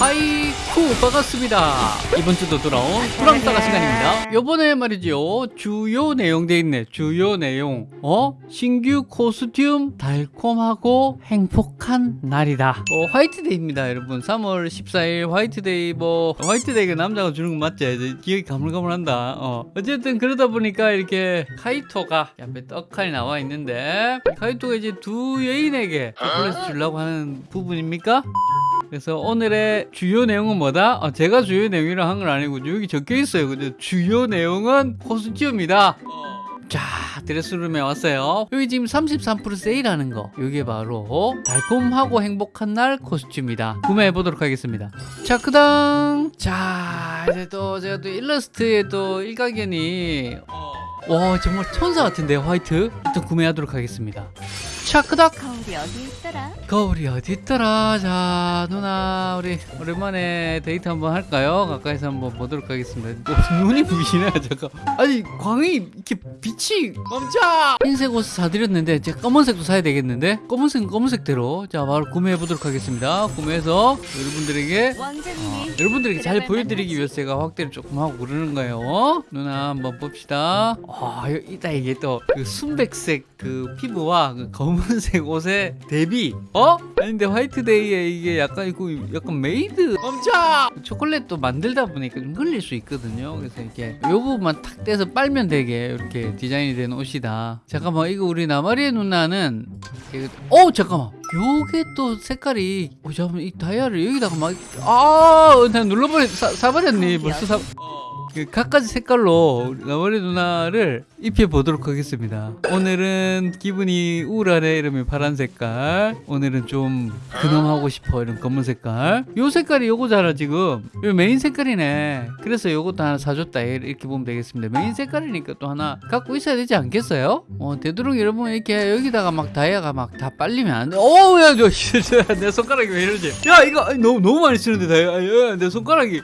하이쿠 반갑습니다. 이번 주도 돌아온 구랑사가 시간입니다. 요번에 말이죠 주요 내용 돼 있네 주요 내용. 어? 신규 costume 달콤하고 행복한 날이다. 어, 화이트데이입니다 여러분. 3월 14일 화이트데이 뭐 화이트데이가 남자가 주는 건 맞지? 기억이 가물가물한다. 어. 어쨌든 그러다 보니까 이렇게 카이토가 옆에 떡하니 나와 있는데 카이토가 이제 두 여인에게 초콜릿 주려고 하는 부분입니까? 그래서 오늘의 주요 내용은 뭐다? 아, 제가 주요 내용이라 한 건 아니고 여기 적혀 있어요. 근데 주요 내용은 코스튬이다. 자, 드레스룸에 왔어요. 여기 지금 33% 세일하는 거. 이게 바로 달콤하고 행복한 날 코스튬이다. 구매해 보도록 하겠습니다. 자, 그당. 자, 이제 또 제가 또 일러스트에 또 일가견이 와 정말 천사 같은데 화이트 일단 구매하도록 하겠습니다. 자, 그닥. 거울이 어디 있더라? 거울이 어디 있더라 자 누나 우리 오랜만에 데이트 한번 할까요 가까이서 한번 보도록 하겠습니다 어, 눈이 부시네 잠깐 아니 광이 이렇게 빛이 멈춰 흰색 옷 사드렸는데 제가 검은색도 사야 되겠는데 검은색은 검은색대로 자 바로 구매해 보도록 하겠습니다 구매해서 여러분들에게 왕자님이 여러분들에게 잘 보여드리기 위해서 제가 확대를 조금 하고 그러는 거예요. 누나 한번 봅시다. 아, 이따 이게 또 그 순백색 그 피부와 그 검은 색 옷의 대비. 어? 아닌데 화이트데이에 이게 약간 이거 약간 메이드. 멈춰! 초콜릿도 만들다 보니까 좀 흘릴 수 있거든요. 그래서 이렇게 요 부분만 탁 떼서 빨면 되게 이렇게 디자인이 된 옷이다. 잠깐만 이거 우리 나마리의 누나는 어 잠깐만. 요게 또 색깔이 어 잠깐만 이 다이아를 여기다가 막아나 눌러버리 사, 사버렸니 벌써 사그 각가지 색깔로 나머리 누나를 입혀 보도록 하겠습니다. 오늘은 기분이 우울하네 이러면 파란 색깔. 오늘은 좀 근엄하고 싶어 이런 검은 색깔. 요 색깔이 요거잖아 지금. 요 메인 색깔이네. 그래서 요것도 하나 사줬다 이렇게 보면 되겠습니다. 메인 색깔이니까 또 하나 갖고 있어야 되지 않겠어요? 어 되도록 여러분 이렇게 여기다가 막 다이아가 막 다 빨리면 안 돼. 어우야 내 손가락이 왜 이러지? 야 이거 너무 너무 많이 쓰는데 다이아. 야, 내 손가락이.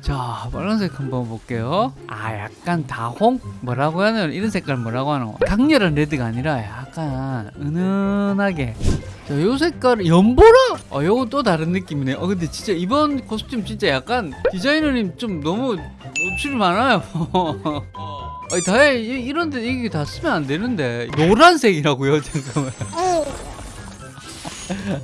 자 빨간색 한번 볼게요 아 약간 다홍 뭐라고 하는 이런 색깔 뭐라고 거 강렬한 레드가 아니라 약간 은은하게 자, 요 색깔 연보라? 어, 요건 또 다른 느낌이네. 어, 근데 진짜 이번 코스튬 진짜 약간 디자이너님 좀 너무 노출이 많아요. 아니, 다이 이런데 이게 다 쓰면 안 되는데 노란색이라고요? 잠깐만.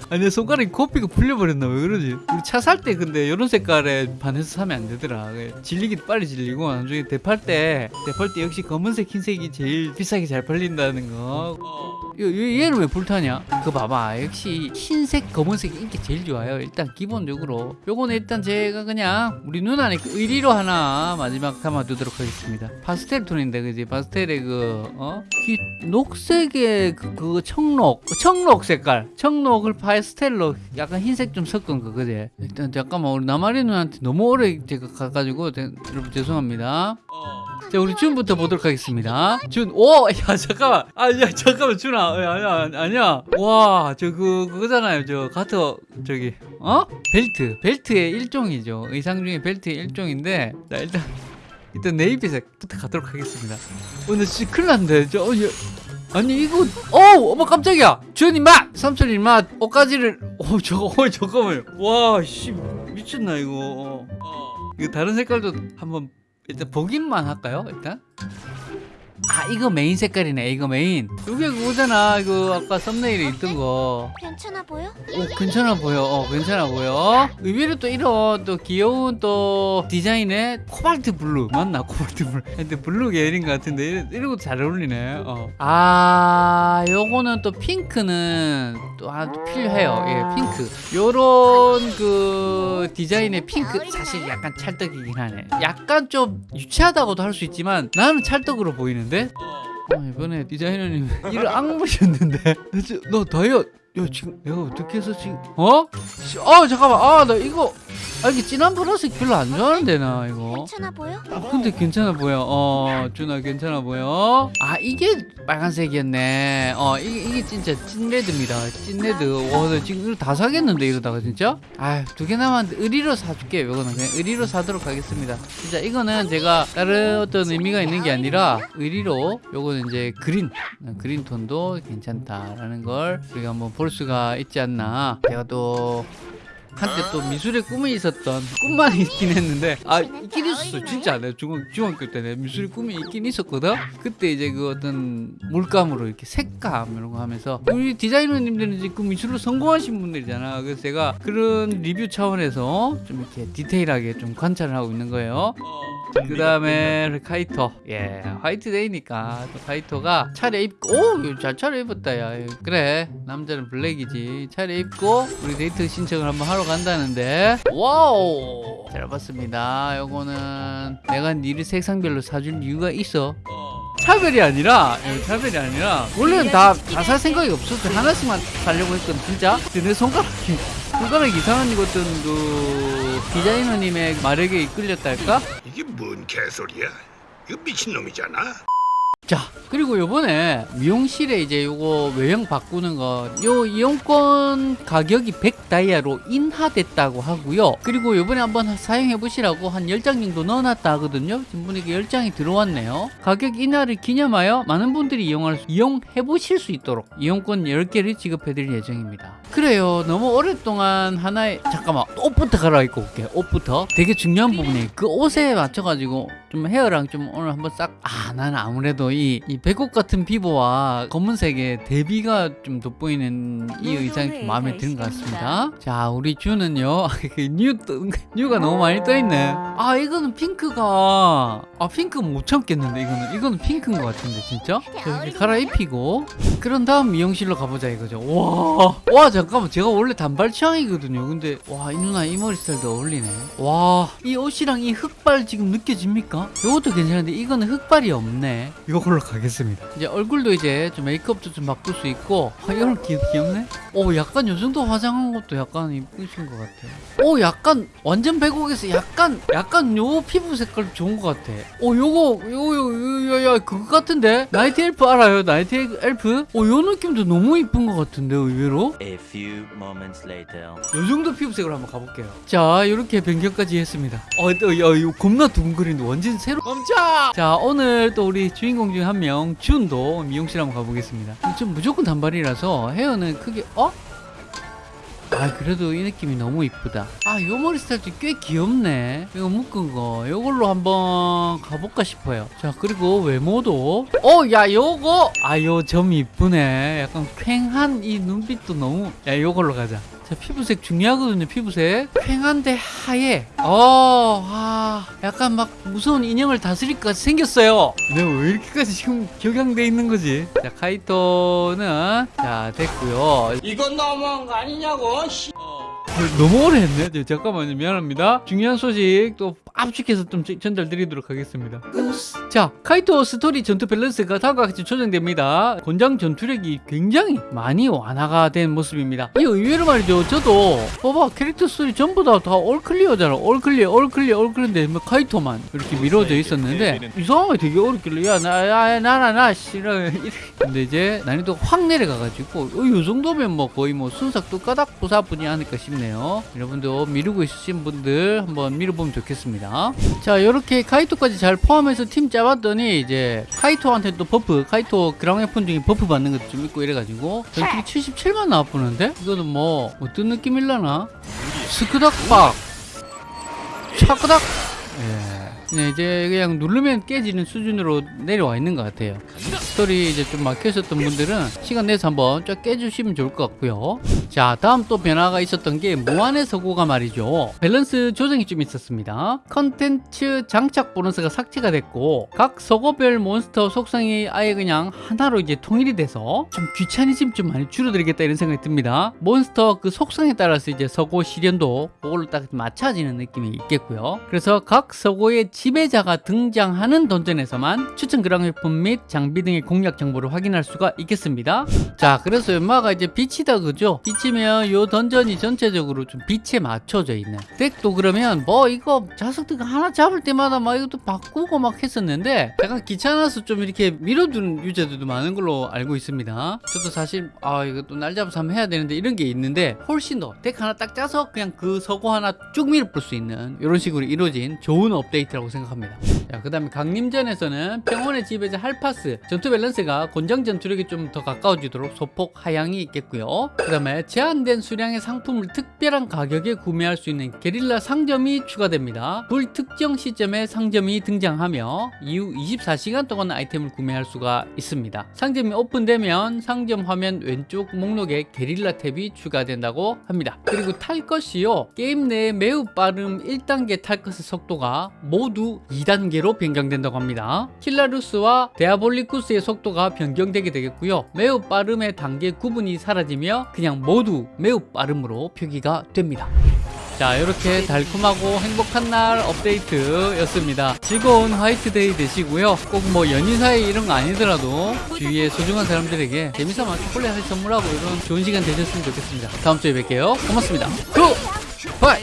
아니 내 손가락이 코피가 풀려버렸나 왜 그러지? 우리 차 살 때 근데 이런 색깔에 반해서 사면 안 되더라. 질리기도 빨리 질리고 나중에 대팔 때 대팔 때 역시 검은색 흰색이 제일 비싸게 잘 팔린다는 거. 이- 이- 얘 는 왜 불타냐? 그거 봐봐. 역시 흰색 검은색 인기 제일 좋아요. 일단 기본적으로 요거는 일단 제가 그냥 우리 누나니까 의리로 하나 마지막 담아두도록 하겠습니다. 파스텔 톤인데 그지 파스텔의 그 어? 이 녹색의 그, 그 청록 청록 색깔. 청록을 파스텔로 약간 흰색 좀 섞은 거 그지 일단 잠깐만 우리 나마리 누나한테 너무 오래 제가 가가지고 대- 여러분 죄송합니다. 자 우리 준부터 보도록 하겠습니다. 준오야 잠깐만. 아야 잠깐만 준아. 야, 아니야 아니야 와 저 그 그거잖아요. 저 가터 저기 어? 벨트 벨트의 일종이죠. 의상 중에 벨트의 일종인데 자 일단 일단 네이비색부터 가도록 하겠습니다. 오늘 진짜 큰일 났는데 저 어, 야, 아니 이거 어우 어머 깜짝이야. 주연님 맛! 삼촌님 맛! 옷가지를 어 저거 어 잠깐만요. 와씨 미쳤나 이거. 어. 이거 다른 색깔도 한번 일단 보기만 할까요 일단 아 이거 메인 색깔이네 이거 메인 이게 그거잖아 이거 아까 썸네일에 있던 거 괜찮아 보여? 오, 괜찮아 보여. 어, 괜찮아 보여. 의외로 또 이런 또 귀여운 또 디자인의 코발트 블루 맞나? 코발트 블루. 근데 블루 계열인 것 같은데 이런, 이런 것도 잘 어울리네. 어. 아, 요거는 또 핑크는 또 하나 또 필요해요. 예, 핑크. 요런 그 디자인의 핑크 사실 약간 찰떡이긴 하네. 약간 좀 유치하다고도 할 수 있지만 나는 찰떡으로 보이는데. 어, 이번에 디자이너님 이를 악물셨는데 너 다이어 야 지금 내가 어떻게 해서 지금 어? 씨, 어 잠깐만 아 나 이거 아 이게 진한 보라색 별로 안 좋아하는데 나 이거. 괜찮아 보여? 어, 근데 괜찮아 보여. 어 준아 괜찮아 보여. 아 이게 빨간색이었네. 어 이게, 이게 진짜 찐레드입니다. 찐레드. 와나 지금 이거 다 사겠는데 이러다가 진짜? 아두 개 남았는데 의리로 사줄게 요거는. 그냥 의리로 사도록 하겠습니다. 진짜 이거는 제가 다른 어떤 의미가 있는 게 아니라 의리로 요거는 이제 그린 그린 톤도 괜찮다라는 걸 우리가 한번 볼 수가 있지 않나. 제가 또 한때 또 미술의 꿈이 있었던 꿈만 있긴 했는데 아 있긴 있었어. 진짜 내가 중학, 중학교 때 내 미술의 꿈이 있긴 있었거든? 그때 이제 그 어떤 물감으로 이렇게 색감 이런 거 하면서 우리 디자이너님들은 이제 그 미술로 성공하신 분들이잖아. 그래서 제가 그런 리뷰 차원에서 좀 이렇게 디테일하게 좀 관찰을 하고 있는 거예요 그 다음에 카이토. 예 화이트데이니까 또 카이토가 차려입고 오 잘 차려입었다 야. 그래 남자는 블랙이지. 차려입고 우리 데이트 신청을 한번 하러 간다는데. 와우! 잘 봤습니다. 요거는 내가 니를 색상별로 사준 이유가 있어. 차별이 아니라 예, 차별이 아니라 원래는 다 다 살 생각이 없었어 하나씩만 살려고 했거든 진짜. 근데 내 손가락이 손가락 이상한 그 디자이너님의 마력에 이끌렸달까 이게 뭔 개소리야? 이거 미친놈이잖아. 자 그리고 요번에 미용실에 이제 요거 외형 바꾸는 거 요 이용권 가격이 100다이아로 인하됐다고 하고요. 그리고 요번에 한번 사용해 보시라고 한 10장 정도 넣어놨다 하거든요. 지금 보니까 10장이 들어왔네요. 가격 인하를 기념하여 많은 분들이 이용할 수, 이용해 보실 수 있도록 이용권 10개를 지급해 드릴 예정입니다. 그래요. 너무 오랫동안 하나에 잠깐만 옷부터 갈아입고 올게. 옷부터. 되게 중요한 부분이 그 옷에 맞춰 가지고 좀 헤어랑 좀 오늘 한번 싹 아 나는 아무래도 이, 이 백옥 같은 피부와 검은색의 대비가 좀 돋보이는 이 의상이 좀 마음에 드는 것 같습니다. 자 우리 주는요. 그 뉴, 떠- 뉴가 너무 많이 떠있네. 아. 이거는 핑크가 아 핑크 못 참겠는데 이거는 이거는 핑크인 것 같은데 진짜? 자, 이렇게 갈아입히고. 그런 다음 미용실로 가보자 이거죠. 와, 와 잠깐만. 제가 원래 단발 취향이거든요. 근데 와 이 누나 이 머리 스타일도 어울리네. 와 이 옷이랑 이 흑발 지금 느껴집니까? 이것도 괜찮은데 이거는 흑발이 없네. 이 걸로 가겠습니다 이제 얼굴도 이제 좀 메이크업도 좀 바꿀 수 있고 아 이런 귀, 귀엽네 오 약간 요 정도 화장한 것도 약간 이쁘신 것 같아요 오 약간 완전 백옥에서 약간 약간 요 피부 색깔 좋은 것 같아 오 요거 요거 요거 야 그거 같은데 나이트 엘프 알아요 나이트 엘프 오 요 느낌도 너무 이쁜 것 같은데 의외로 A few moments later. 요 정도 피부색으로 한번 가볼게요. 자, 이렇게 변경까지 했습니다. 어, 또, 야, 이거 겁나 두근거리는데 완전 새로. 멈춰! 자, 오늘 또 우리 주인공 중한 명, 준도 미용실 한번 가보겠습니다. 좀 무조건 단발이라서 헤어는 크게, 어? 아, 그래도 이 느낌이 너무 이쁘다. 아, 요 머리 스타일도 꽤 귀엽네. 이거 묶은 거. 요걸로 한번 가볼까 싶어요. 자, 그리고 외모도. 어, 야, 요거! 아, 요 점 이쁘네. 약간 쾌한 이 눈빛도 너무. 야, 요걸로 가자. 자, 피부색 중요하거든요, 피부색. 쾌한데 하얘. 어, 아, 약간 막 무서운 인형을 다스릴 것 같이 생겼어요. 내가 왜 이렇게까지 지금 격양돼 있는 거지? 자, 카이토는, 자, 됐고요 이건 너무한 거 아니냐고 씨. 너무 오래 했네. 저, 잠깐만요. 미안합니다. 중요한 소식 또 압축해서 좀 전- 전달드리도록 하겠습니다. 자, 카이토 스토리 전투 밸런스가 다음과 같이 조정됩니다. 권장 전투력이 굉장히 많이 완화가 된 모습입니다. 이 의외로 말이죠. 저도 봐봐 캐릭터 스토리 전부 다 다 올클리어잖아. 올클리어, 올클리어, 올클리어인데 뭐 카이토만 이렇게 미뤄져 있었는데 이상하게 되게 어렵길래 야나나나 싫어. 근데 이제 난이도가 확 내려가가지고 어, 이 정도면 뭐 거의 뭐 순삭도 까닥 부사뿐이 아닐까 싶네요. 여러분도 미루고 있으신 분들 한번 미뤄보면 좋겠습니다. 자 이렇게 카이토까지 잘 포함해서 팀 짜봤더니 이제 카이토한테 또 buff 카이토 그랑 웨폰 중에 buff 받는 것도 좀 있고 이래가지고 전투력 77만 나와보는데? 이거는 뭐 어떤 느낌일라나? 스크닥박! 차크닥! 예. 네, 이제 그냥 누르면 깨지는 수준으로 내려와 있는 것 같아요. 스토리 이제 좀 막혀 있었던 분들은 시간 내서 한번 쫙 깨주시면 좋을 것 같고요. 자, 다음 또 변화가 있었던 게 무한의 서고가 말이죠. 밸런스 조정이 좀 있었습니다. 컨텐츠 장착 보너스가 삭제가 됐고 각 서고별 몬스터 속성이 아예 그냥 하나로 이제 통일이 돼서 좀 귀차니즘 좀 많이 줄어들겠다 이런 생각이 듭니다. 몬스터 그 속성에 따라서 이제 서고 시련도 그걸로 딱 맞춰지는 느낌이 있겠고요. 그래서 각 서고의 지배자가 등장하는 던전에서만 추천 그랑웨폰 및 장비 등의 공략 정보를 확인할 수가 있겠습니다. 자, 그래서 연마가 이제 빛이다 그죠? 빛이면 요 던전이 전체적으로 좀 빛에 맞춰져 있는 덱도 그러면 뭐 이거 자석들 하나 잡을 때마다 막 이것도 바꾸고 막 했었는데 약간 귀찮아서 좀 이렇게 밀어두는 유저들도 많은 걸로 알고 있습니다. 저도 사실 아 이거 또 날 잡아서 한번 해야 되는데 이런 게 있는데 훨씬 더 덱 하나 딱 짜서 그냥 그 서고 하나 쭉 밀어볼 수 있는 이런 식으로 이루어진 좋은 업데이트라고 생각합니다. 자, 그 다음에 강림전에서는 평온의 지배자 할파스 전투 밸런스 밸런스가 권장 전투력이 좀 더 가까워지도록 소폭 하향이 있겠고요. 그 다음에 제한된 수량의 상품을 특별한 가격에 구매할 수 있는 게릴라 상점이 추가됩니다. 불특정 시점에 상점이 등장하며 이후 24시간 동안 아이템을 구매할 수가 있습니다. 상점이 오픈되면 상점 화면 왼쪽 목록에 게릴라 탭이 추가된다고 합니다. 그리고 탈 것이요. 게임 내에 매우 빠른 1단계 탈 것의 속도가 모두 2단계로 변경된다고 합니다. 킬라루스와 데아볼리쿠스의 속도가 변경되게 되겠고요. 매우 빠름의 단계 구분이 사라지며 그냥 모두 매우 빠름으로 표기가 됩니다. 자 이렇게 달콤하고 행복한 날 업데이트였습니다. 즐거운 화이트데이 되시고요. 꼭 뭐 연인 사이 이런 거 아니더라도 주위에 소중한 사람들에게 재미삼아 초콜릿 을 선물하고 이런 좋은 시간 되셨으면 좋겠습니다. 다음 주에 뵐게요. 고맙습니다. Good bye